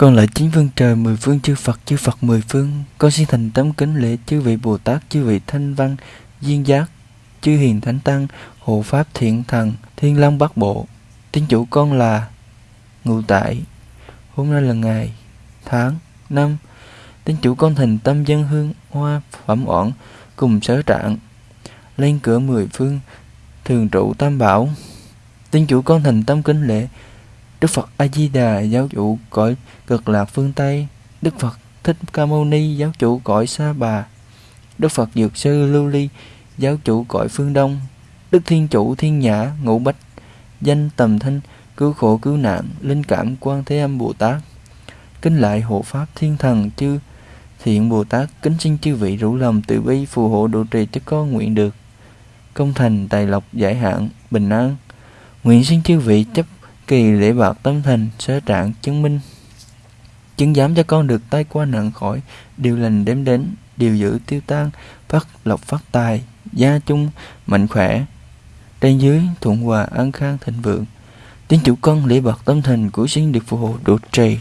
Con lại chín phương trời, mười phương chư Phật chư Phật mười phương. Con xin thành tấm kính lễ chư vị Bồ Tát, chư vị Thanh Văn, Duyên Giác, chư Hiền Thánh Tăng, Hộ Pháp Thiện Thần, Thiên Long Bắc Bộ. Tiên chủ con là Ngụ Tại. Hôm nay là ngày Tháng Năm. Tiên chủ con thành tâm dân hương, Hoa, Phẩm oản, Cùng sở trạng, Lên cửa mười phương, Thường trụ Tam Bảo. Tiên chủ con thành tâm kính lễ Đức Phật A Di Đà giáo chủ cõi cực lạc phương Tây, Đức Phật Thích Ca Mâu Ni giáo chủ cõi Sa Bà, Đức Phật Dược Sư Lưu Ly giáo chủ cõi phương Đông, Đức Thiên Chủ Thiên Nhã Ngũ Bách, danh tầm thanh cứu khổ cứu nạn, linh cảm quan thế âm Bồ Tát. Kính lại hộ pháp thiên thần chư thiện Bồ Tát, kính xin chư vị rủ lòng từ bi phù hộ độ trì cho con nguyện được công thành tài lộc giải hạn bình an. Nguyện xin chư vị chấp kỳ lễ bạc tâm thành sở trạng chứng minh. Chứng giám cho con được tay qua nạn khỏi, điều lành đếm đến, điều giữ tiêu tan, phát lộc phát tài, gia chung, mạnh khỏe. Trên dưới thuận hòa an khang thịnh vượng tiếng chủ con lễ bạc tâm thành của sinh được phù hộ độ trì